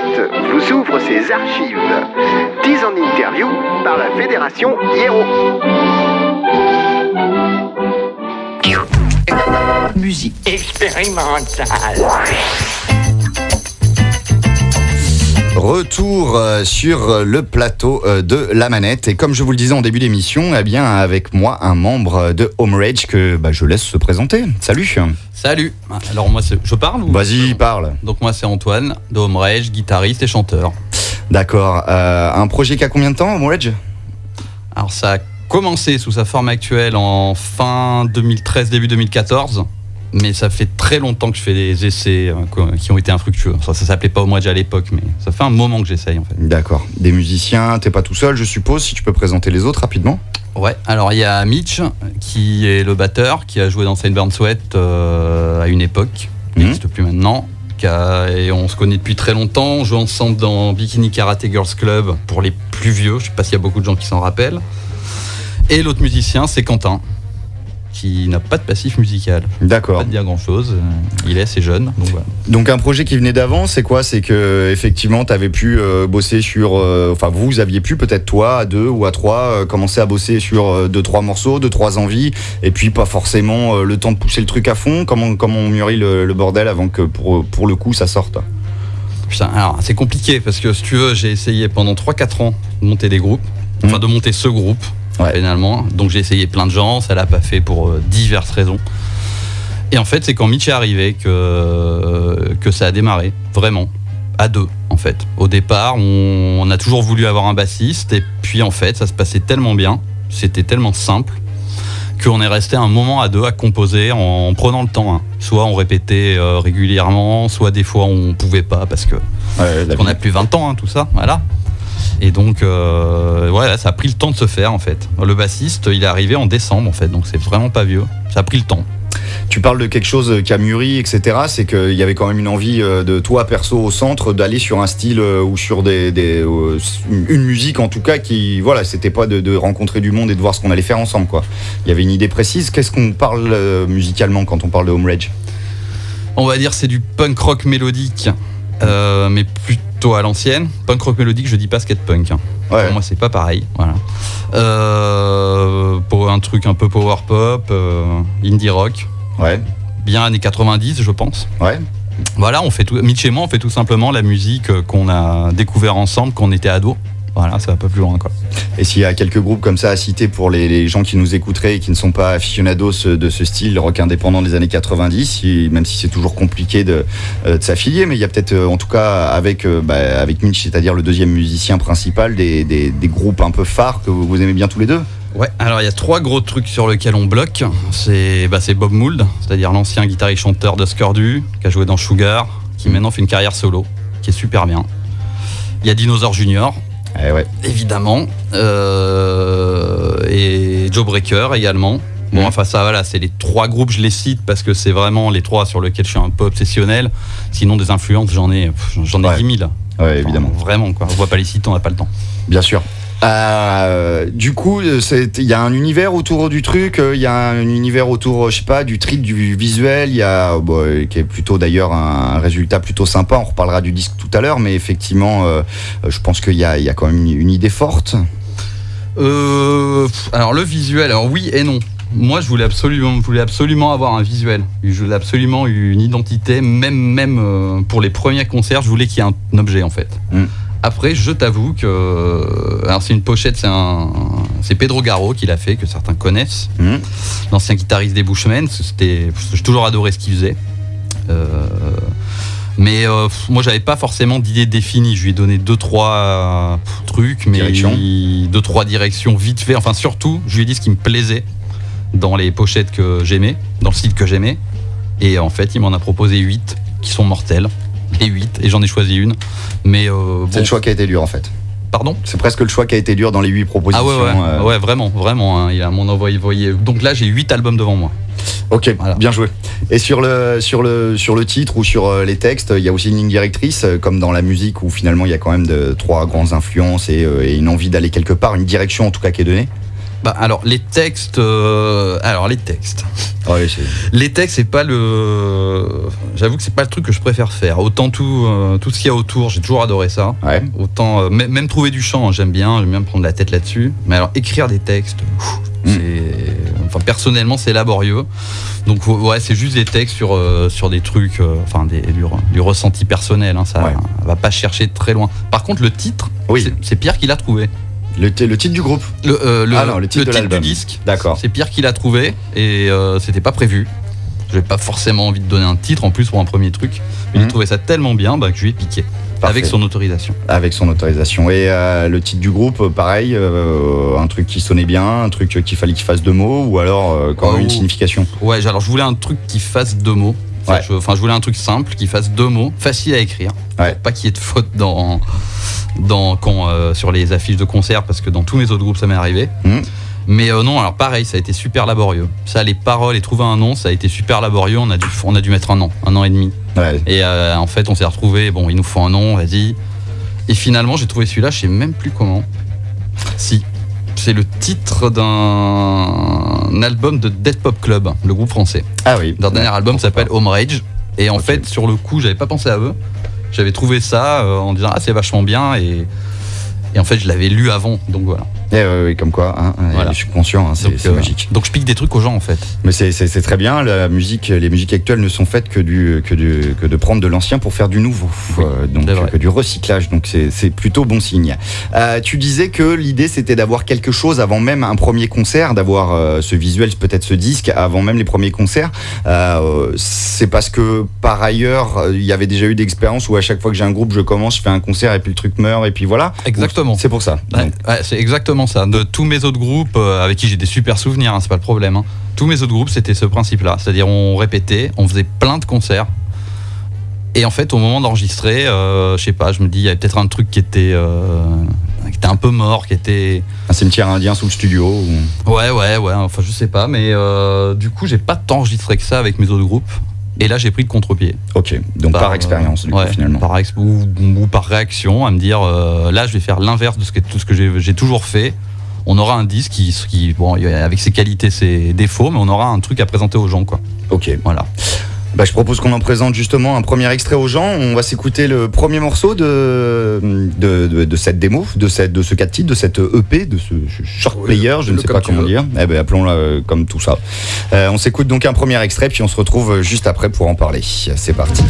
Planète vous ouvre ses archives. 10 en interview par la Fédération Hiero. Musique expérimentale. Retour euh, sur le plateau euh, de la manette et comme je vous le disais en début d'émission, eh bien avec moi un membre de Home Rage que bah, je laisse se présenter. Salut. Salut. Alors moi c'est- je parle ou Vas-y, parle. Donc moi c'est Antoine de Home Rage, guitariste et chanteur. D'accord. Euh, un projet qui a combien de temps, Home Rage? Alors ça a commencé sous sa forme actuelle en fin 2013 début 2014. Mais ça fait très longtemps que je fais des essais euh, qui ont été infructueux. Ça, ça s'appelait pas Home Rage à l'époque, mais ça fait un moment que j'essaye en fait. D'accord. Des musiciens, t'es pas tout seul, je suppose. Si tu peux présenter les autres rapidement. Ouais, alors il y a Mitch qui est le batteur, qui a joué dans Saint Burn Sweat euh, à une époque, qui Mhm. n'existe plus maintenant. et on se connaît depuis très longtemps, on joue ensemble dans Bikini Karate Girls Club pour les plus vieux, je sais pas s'il y a beaucoup de gens qui s'en rappellent. Et l'autre musicien, c'est Quentin, qui n'a pas de passif musical. Pas D'accord. de dire grand chose, il est assez jeune. Donc voilà. Donc un projet qui venait d'avant, c'est quoi? C'est que effectivement, t'avais pu euh, bosser sur, euh, enfin vous aviez pu peut-être toi à deux ou à trois euh, commencer à bosser sur deux trois morceaux, deux trois envies, et puis pas forcément le temps de pousser le truc à fond. Comment comment on mûrit le, le bordel avant que pour pour le coup ça sorte? Putain, alors c'est compliqué parce que si tu veux, j'ai essayé pendant 3-4 ans de monter des groupes, enfin Mhm. de monter ce groupe Ouais. finalement. Donc j'ai essayé plein de gens, ça l'a pas fait pour euh, diverses raisons. Et en fait, c'est quand Mitch est arrivé que, euh, que ça a démarré, vraiment, à deux en fait. Au départ, on, on a toujours voulu avoir un bassiste et puis en fait, ça se passait tellement bien, c'était tellement simple qu'on est resté un moment à deux à composer en, prenant le temps. hein. Soit on répétait euh, régulièrement, soit des fois on pouvait pas parce que Ouais, on a plus 20 ans, hein, tout ça, voilà. Et donc, euh, ouais, ça a pris le temps de se faire en fait. Le bassiste, il est arrivé en décembre en fait, donc c'est vraiment pas vieux. Ça a pris le temps. Tu parles de quelque chose qui a mûri, etc. C'est qu'il y avait quand même une envie euh, de toi perso au centre d'aller sur un style euh, ou sur des, des, euh, une musique en tout cas qui voilà c'était pas de, de rencontrer du monde et de voir ce qu'on allait faire ensemble quoi. Il y avait une idée précise. Qu'est-ce qu'on parle euh, musicalement quand on parle de Home Rage On va dire c'est du punk rock mélodique, euh, mais plutôt à l'ancienne. Punk rock mélodique, je dis pas skate punk. hein. Ouais. Pour moi, c'est pas pareil. Voilà. Euh, pour un truc un peu power pop, euh, indie rock, Ouais. bien années 90, je pense. Ouais. Voilà, on fait tout. Mitch et moi, on fait tout simplement la musique euh, qu'on a découvert ensemble quand on était ados. Voilà, ça va pas plus loin quoi. Et s'il y a quelques groupes comme ça à citer pour les, les gens qui nous écouteraient et qui ne sont pas aficionados de ce style rock indépendant des années 90, si- même si c'est toujours compliqué de, euh, de s'affilier, mais il y a peut-être euh, en tout cas avec, euh, bah, avec Mitch, c'est-à-dire le deuxième musicien principal, des, des- des groupes un peu phares que vous, vous aimez bien tous les deux Ouais, alors il y a trois gros trucs sur lesquels on bloque. C'est bah, Bob Mould, c'est-à-dire l'ancien guitariste chanteur de Scordu, qui a joué dans Sugar, qui Mhm. maintenant fait une carrière solo, qui est super bien. Il y a Dinosaur Junior, Eh ouais. évidemment, euh, et Joe Breaker également. Bon, Mhm. enfin ça, voilà, c'est les trois groupes, je les cite parce que c'est vraiment les trois sur lesquels je suis un peu obsessionnel. Sinon, des influences, j'en ai, j'en ai Ouais. 10 000. Ouais, évidemment. Vraiment, quoi. On voit pas les citer, on n'a pas le temps. Bien sûr. Euh, du coup, euh, il y a un univers autour du truc, euh, il y a un univers autour, je sais pas, du trip, du visuel, il y a, bon, qui est plutôt d'ailleurs un résultat plutôt sympa. On reparlera du disque tout à l'heure, mais effectivement, euh, je pense qu'il y y a quand même une, une idée forte. Euh, alors le visuel, alors oui et non. Moi, je voulais absolument, je voulais absolument avoir un visuel. Je voulais absolument une identité, même, même pour les premiers concerts, je voulais qu'il y ait un objet en fait. Mm. Après, je t'avoue que, euh, alors c'est une pochette, c'est un, c'est Pedro Garo qui l'a fait, que certains connaissent, Mhm. l'ancien guitariste des Bushmen. C'était, j'ai toujours adoré ce qu'il faisait. Euh, mais euh, moi, j'avais pas forcément d'idée définie. Je lui ai donné deux trois euh, trucs, mais Directions. il- deux trois directions vite fait. Enfin, surtout, je lui ai dit ce qui me plaisait dans les pochettes que j'aimais, dans le style que j'aimais. Et en fait, il m'en a proposé 8 qui sont mortels. Et 8, et j'en ai choisi une. Mais euh, C'est bon, le choix qui a été dur en fait. pardon? C'est presque le choix qui a été dur dans les huit Ah propositions. ouais, ouais, euh. ouais, vraiment, vraiment. hein, il a mon envoyé, voyez. Donc là, j'ai 8 albums devant moi. Ok, Voilà. bien joué. Et sur le, sur, le, sur le titre ou sur euh, les textes, il y a aussi une ligne directrice, comme dans la musique, où finalement il y a quand même de, trois grandes influences et, et une envie d'aller quelque part, une direction en tout cas qui est donnée. Bah, alors, les textes. euh, alors, les textes. C'est- Les textes, c'est pas le. J'avoue que c'est pas le truc que je préfère faire. Autant tout, euh, tout ce qu'il y a autour, j'ai toujours adoré ça. ouais. Autant. euh, même, trouver du chant, hein, j'aime bien, j'aime bien me prendre la tête là-dessus. Mais alors, écrire des textes, Mm. c'est. Enfin, personnellement, c'est laborieux. Donc, ouais, c'est juste des textes sur, sur des trucs. enfin, des, du, re- du ressenti personnel. hein, ça Ouais. va pas chercher très loin. Par contre, le titre, Oui. c'est Pierre qui l'a trouvé. Le, titre du groupe. Le, euh, le, Ah non, le titre de du disque. D'accord. C'est Pierre qui l'a trouvé et euh, c'était pas prévu. J'avais pas forcément envie de donner un titre en plus pour un premier truc. Mais Mhm. J'ai trouvé ça tellement bien bah, que je lui ai piqué. Parfait. Avec son autorisation. Avec son autorisation. Et euh, le titre du groupe, pareil, euh, un truc qui sonnait bien, un truc qu'il fallait qu'il fasse deux mots, ou alors euh, quand même Oh. une signification. Ouais, alors je voulais un truc qui fasse deux mots. Ouais. je, enfin, je voulais un truc simple qui fasse deux mots, facile à écrire. Ouais. Pas qu'il y ait de faute dans, dans, quand, euh, sur les affiches de concert, parce que dans tous mes autres groupes, ça m'est arrivé. Mhm. Mais euh, non, alors pareil, ça a été super laborieux. Ça, les paroles et trouver un nom, ça a été super laborieux. On a dû, on a dû mettre un an, un an et demi. Ouais. Et euh, en fait, on s'est retrouvé. Bon, il nous faut un nom, vas-y. Et finalement, j'ai trouvé celui-là, je sais même plus comment. Si. C'est le titre d'un album de Dead Pop Club, le groupe français. Ah oui. Leur dernier album s'appelle Home Rage. Et en fait, sur le coup, j'avais pas pensé à eux. J'avais trouvé ça euh, en disant, ah, c'est vachement bien. Et, et en fait, je l'avais lu avant. Donc voilà. Eh ouais, comme quoi, hein, Voilà. je suis conscient, hein, c'est euh, magique. Donc je pique des trucs aux gens, en fait. Mais c'est- très bien, la musique, les musiques actuelles ne sont faites que, du, que, du, que de prendre de l'ancien pour faire du nouveau, Oui, Euh, donc que du recyclage, donc c'est plutôt bon signe. Euh, tu disais que l'idée c'était d'avoir quelque chose avant même un premier concert, d'avoir euh, ce visuel, peut-être ce disque, avant même les premiers concerts. C'est parce que par ailleurs, il y avait déjà eu d'expériences où à chaque fois que j'ai un groupe, je commence, je fais un concert et puis le truc meurt et puis voilà. Exactement. C'est pour ça. Ouais, c'est exactement ça. De tous mes autres groupes, euh, avec qui j'ai des super souvenirs, hein, c'est pas le problème. hein. Tous mes autres groupes, c'était ce principe-là. C'est-à-dire, on répétait, on faisait plein de concerts. Et en fait, au moment d'enregistrer, euh, je sais pas, je me dis, il y avait peut-être un truc qui était, euh, qui était un peu mort, qui était. un cimetière indien sous le studio. ou- Ouais, ouais, ouais, enfin, je sais pas. Mais euh, du coup, j'ai pas tant enregistré que ça avec mes autres groupes. Et là, j'ai pris le contre-pied. Ok, donc par, expérience, du ouais, coup, finalement. Par ex- ou, ou par réaction, à me dire euh, là, je vais faire l'inverse de ce que, tout ce que j'ai j'ai toujours fait. On aura un disque qui, qui bon, avec ses qualités, ses défauts, mais on aura un truc à présenter aux gens, quoi. Ok. Voilà. Bah, je propose qu'on en présente justement un premier extrait aux gens. On va s'écouter le premier morceau de, de, de- de cette démo, de, cette, de ce 4 titres, de cette EP, de ce short Oui, player, je ne sais pas comment dire. Eh ben, appelons-la euh, comme tout ça. Euh, on s'écoute donc un premier extrait, puis on se retrouve juste après pour en parler. C'est parti.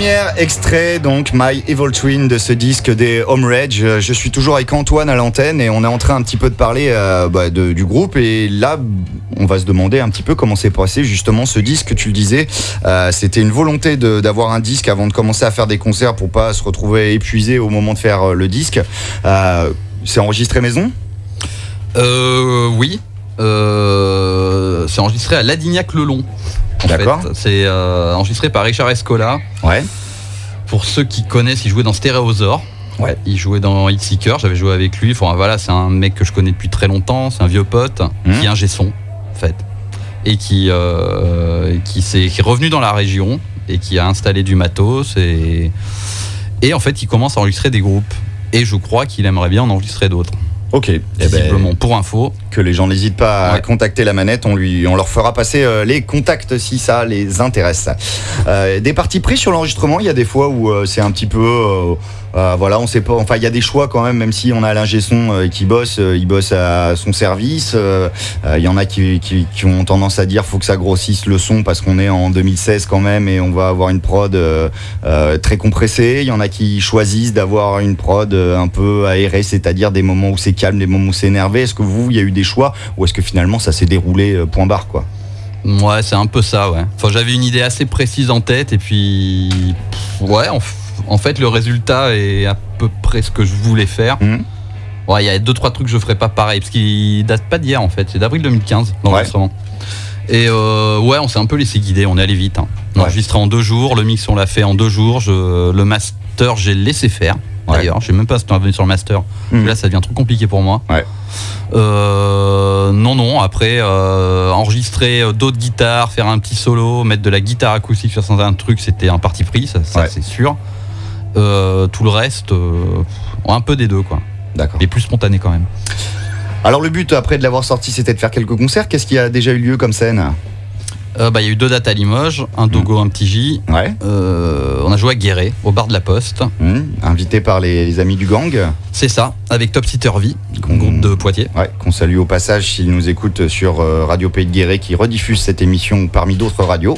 Premier extrait, donc My Evil Twin de ce disque des Home Rage. Je suis toujours avec Antoine à l'antenne et on est en train un petit peu de parler euh, bah, du groupe. Et là, on va se demander un petit peu comment s'est passé justement ce disque. Tu le disais, euh, c'était une volonté d'avoir un disque avant de commencer à faire des concerts pour pas se retrouver épuisé au moment de faire euh, le disque. C'est enregistré maison? Oui. C'est enregistré à Ladignac-le-Long. D'accord. C'est euh, enregistré par Richard Escola. Ouais. Pour ceux qui connaissent, il jouait dans Stéréosaure. Ouais. Il jouait dans Hitseeker, j'avais joué avec lui. Enfin, voilà, c'est un mec que je connais depuis très longtemps, c'est un vieux pote Mhm. qui est un gesson, en fait. Et qui, euh, qui, s'est- qui est revenu dans la région et qui a installé du matos. Et, et en fait, il commence à enregistrer des groupes. Et je crois qu'il aimerait bien en enregistrer d'autres. Ok. Eh ben, Visiblement, pour info. Que les gens n'hésitent pas à contacter la manette. On, lui, on leur fera passer euh, les contacts si ça les intéresse. Euh, des parties pris sur l'enregistrement, il y a des fois où euh, c'est un petit peu. voilà, on sait pas. Enfin, il y a des choix quand même, même si on a l'ingé son qui bosse, il bosse à son service. Il y en a qui, qui- qui ont tendance à dire faut que ça grossisse le son parce qu'on est en 2016 quand même et on va avoir une prod très compressée. Il y en a qui choisissent d'avoir une prod un peu aérée, c'est-à-dire des moments où c'est calme, des moments où c'est énervé. Est-ce que vous, il y a eu des choix ou est-ce que finalement ça s'est déroulé euh, point barre quoi? Ouais, c'est un peu ça, ouais. Enfin, j'avais une idée assez précise en tête et puis. pff, Ouais, en, en fait, le résultat est à peu près ce que je voulais faire. Mhm. Ouais, il y a deux, trois trucs que je ferais pas pareil parce qu'il date pas d'hier en fait, c'est d'avril 2015 l'enregistrement. Et euh, ouais, on s'est un peu laissé guider, on est allé vite. hein. On Ouais. enregistré en deux jours, le mix on l'a fait en deux jours, je- le master j'ai laissé faire. Ouais. D'ailleurs, je sais même pas si tu es revenu sur le master. Mhm. Là, ça devient trop compliqué pour moi. Ouais. Euh, non, non. Après, euh, enregistrer euh, d'autres guitares, faire un petit solo, mettre de la guitare acoustique sur certains trucs, c'était un parti pris, ça, ça, Ouais. c'est sûr. Euh, tout le reste, un peu des deux, quoi. D'accord. Mais plus spontané quand même. Alors le but après de l'avoir sorti, c'était de faire quelques concerts. Qu'est-ce qui a déjà eu lieu comme scène? Euh, bah, Il y a eu deux dates à Limoges, un Dogo, un petit J. Ouais. Euh, on a joué à Guéret, au bar de la Poste. Hum, invité par les, les amis du gang. C'est ça, avec Top V, Qu'on- groupe de Poitiers. Ouais, qu'on salue au passage s'ils nous écoutent sur euh, Radio Pays de Guéret qui rediffuse cette émission parmi d'autres radios.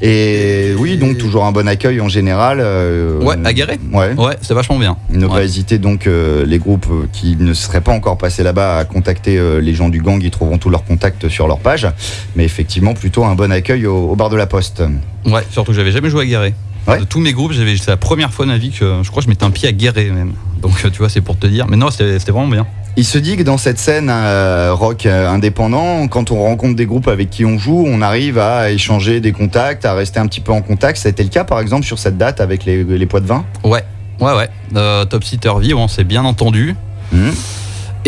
Et oui, donc toujours un bon accueil en général. euh, Ouais, à Guéret Ouais. Ouais, c'est vachement bien. Ne pas hésiter donc euh, les groupes qui ne seraient pas encore passés là-bas à contacter euh, les gens du gang, ils trouveront tous leurs contacts sur leur page. Mais effectivement, plutôt un bon accueil au, au bar de la Poste. Ouais, surtout que j'avais jamais joué à Guéret. Ouais. De tous mes groupes, j'avais c'est la première fois de ma vie que je crois que je mettais un pied à Guéret même. Donc tu vois, c'est pour te dire. Mais non, c'était vraiment bien. Il se dit que dans cette scène euh, rock euh, indépendant, quand on rencontre des groupes avec qui on joue, on arrive à échanger des contacts, à rester un petit peu en contact. Ça a été le cas par exemple sur cette date avec les, les poids de vin Ouais, ouais, ouais. Euh, Top Sitter V, on s'est bien entendu. Mhm.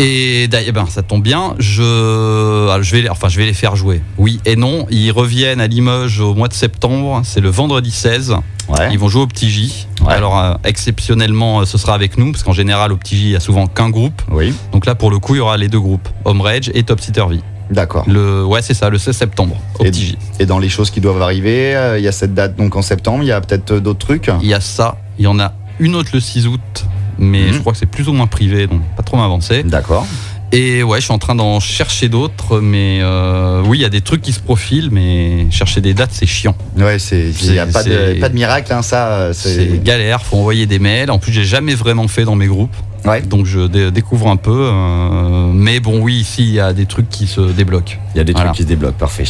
Et d'ailleurs, ben, ça tombe bien, je, ah, je, vais, les- enfin, je vais les faire jouer. Oui et non, ils reviennent à Limoges au mois de septembre, c'est le vendredi 16. Ouais. Ils vont jouer au Petit J. Ouais. Alors, euh, exceptionnellement, euh, ce sera avec nous, parce qu'en général, au Petit J, il y a souvent qu'un groupe. Oui, Donc là, pour le coup, il y aura les deux groupes, Home Rage et Top Sitter V. d'accord. Le, ouais, c'est ça, le 16 septembre, au Et- Petit. Et dans les choses qui doivent arriver, euh, il y a cette date donc en septembre, il y a peut-être d'autres trucs? Il y a ça, il y en a une autre le 6 août, mais Mhm. je crois que c'est plus ou moins privé, donc pas trop m'avancer. D'accord. Et ouais, je suis en train d'en chercher d'autres, mais euh, oui, il y a des trucs qui se profilent, mais chercher des dates, c'est chiant. Ouais, c'est il n'y a pas de, c'est- pas de miracle, hein, ça. C'est C'est galère, faut envoyer des mails. En plus, j'ai jamais vraiment fait dans mes groupes, ouais. donc je dé- découvre un peu. euh, mais bon, oui, ici, il y a des trucs qui se débloquent. Il y a des Voilà. trucs qui se débloquent, parfait.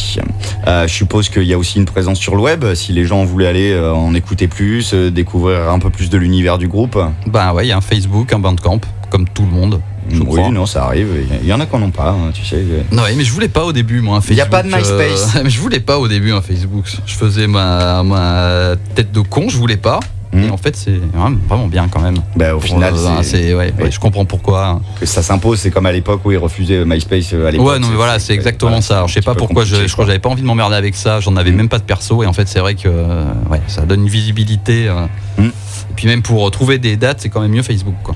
Euh, je suppose qu'il y a aussi une présence sur le web. Si les gens voulaient aller euh, en écouter plus, découvrir un peu plus de l'univers du groupe. Ben ouais, il y a un Facebook, un Bandcamp, comme tout le monde, je oui, crois. non, ça arrive. Il y en a qui n'en ont pas, hein, tu sais. Non, mais je voulais pas au début, moi, un Facebook. Il y a pas de MySpace. mais je voulais pas au début un Facebook. Je faisais ma, ma tête de con, je voulais pas. Hmm. Et en fait, c'est vraiment vraiment bien quand même. Bah, au final, Euh, c'est- ouais, je comprends pourquoi. que ça s'impose. C'est comme à l'époque où ils refusaient MySpace euh, à l'époque. Ouais, non, mais voilà, c'est exactement voilà, ça. Alors, je sais pas pourquoi, je, crois que j'avais pas envie de m'emmerder avec ça. J'en avais Mm. même pas de perso. Et en fait, c'est vrai que euh, ouais, ça donne une visibilité. euh. Mm. Et puis même pour trouver des dates, c'est quand même mieux Facebook. Quoi.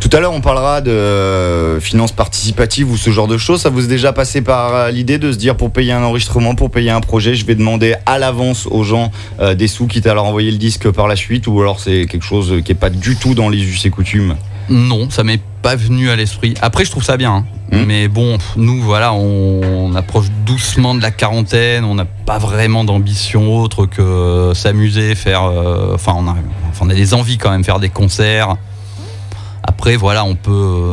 Tout à l'heure, on parlera de euh, finances participatives ou ce genre de choses. Ça vous est déjà passé par euh, l'idée de se dire pour payer un enregistrement, pour payer un projet, je vais demander à l'avance aux gens euh, des sous, quitte à leur envoyer le disque par la suite, ou alors c'est quelque chose qui est pas du tout dans les us et coutumes? Non, ça m'est pas venu à l'esprit. Après, je trouve ça bien. hein. Hmm. Mais bon, nous, voilà, on, on approche doucement de la quarantaine. On n'a pas vraiment d'ambition autre que s'amuser, faire. euh, Enfin, on a, enfin, on a des envies quand même, faire des concerts. Après, voilà, on peut. euh,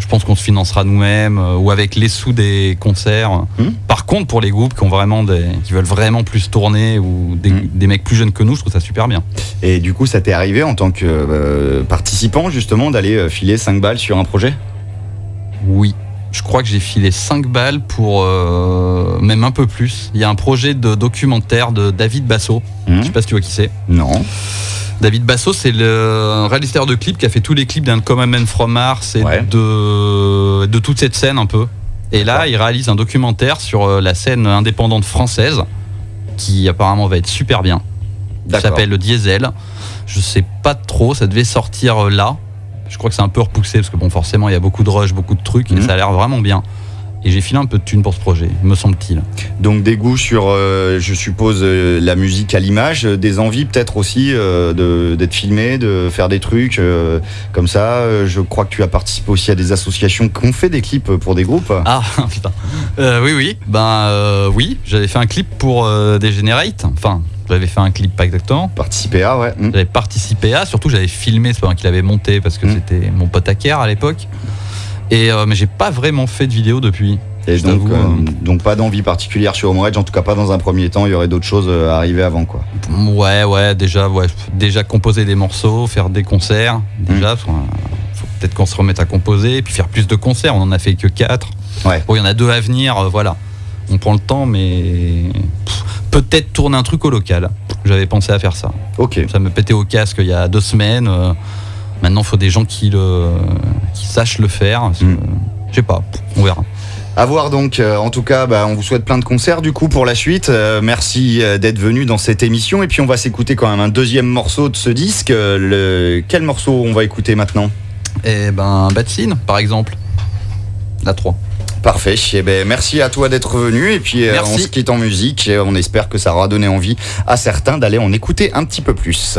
je pense qu'on se financera nous-mêmes euh, ou avec les sous des concerts. Hmm. Par contre, pour les groupes qui ont vraiment des, qui veulent vraiment plus tourner ou des, Hmm. des mecs plus jeunes que nous, je trouve ça super bien. Et du coup, ça t'est arrivé en tant que euh, participant justement d'aller euh, filer 5 balles sur un projet? Oui. Je crois que j'ai filé 5 balles pour euh, même un peu plus. Il y a un projet de documentaire de David Basso. Hmm Je sais pas si tu vois qui c'est. Non. David Basso, c'est le réalisateur de clips qui a fait tous les clips d'un Common Man from Mars et Ouais. de, de toute cette scène un peu. Et là, il réalise un documentaire sur euh, la scène indépendante française qui apparemment va être super bien. Ça s'appelle le Diesel. Je sais pas trop, ça devait sortir euh, là. Je crois que c'est un peu repoussé parce que bon, forcément, il y a beaucoup de rush, beaucoup de trucs Mhm. et ça a l'air vraiment bien. Et j'ai filé un peu de thunes pour ce projet, me semble-t-il. Donc des goûts sur, euh, je suppose, euh, la musique à l'image, euh, des envies peut-être aussi euh, de- d'être filmé, de faire des trucs comme ça. Je crois que tu as participé aussi à des associations qui ont fait des clips pour des groupes. Ah putain. Oui, oui. Ben oui, j'avais fait un clip pour Degenerate. Enfin, j'avais fait un clip pas exactement. Participer à, ouais. J'avais participé à, surtout j'avais filmé, c'est pas moi qui l'avais monté parce que Mm. c'était mon pote Aker à l'époque. Et euh, mais j'ai pas vraiment fait de vidéo depuis. Et donc, euh, euh, donc pas d'envie particulière sur Home Rage, en tout cas pas dans un premier temps. Il y aurait d'autres choses euh, à arriver avant, quoi. Ouais, ouais, déjà, ouais, déjà composer des morceaux, faire des concerts, déjà, faut, faut peut-être qu'on se remette à composer, et puis faire plus de concerts. On en a fait que 4. Ouais. Bon, il y en a deux à venir, euh, voilà. On prend le temps, mais peut-être tourner un truc au local. J'avais pensé à faire ça. Ok. Ça me pétait au casque il y a deux semaines. euh, maintenant, il faut des gens qui, le, qui sachent le faire. parce que, Mm. Je sais pas, on verra. À voir donc, euh, en tout cas, bah, on vous souhaite plein de concerts du coup pour la suite. Euh, merci euh, d'être venu dans cette émission. Et puis on va s'écouter quand même un deuxième morceau de ce disque. Euh, le... Quel morceau on va écouter maintenant? Et ben, Batsine, par exemple. La 3. Parfait. Eh ben, merci à toi d'être venu. Et puis euh, Merci. on se quitte en musique. Et on espère que ça aura donné envie à certains d'aller en écouter un petit peu plus.